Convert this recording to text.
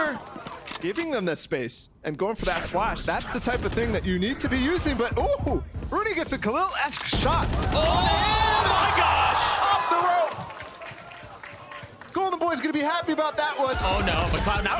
Winter giving them this space and going for that flash. That's the type of thing that you need to be using, but ooh, Rooney gets a Khalil-esque shot. Oh my gosh! Off the rope. Golden Boy's gonna be happy about that one. Oh no, McLeod now.